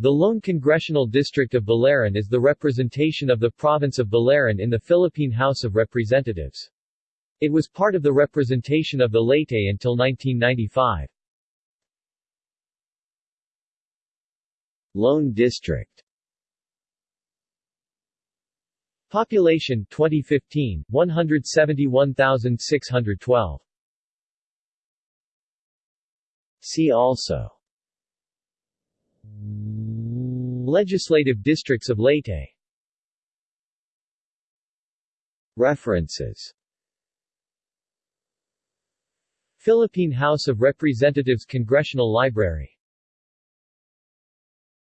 The lone congressional district of Biliran is the representation of the province of Biliran in the Philippine House of Representatives. It was part of the representation of the Leyte until 1995. Lone District Population 2015 171,612 See also Legislative districts of Leyte. References. Philippine House of Representatives Congressional Library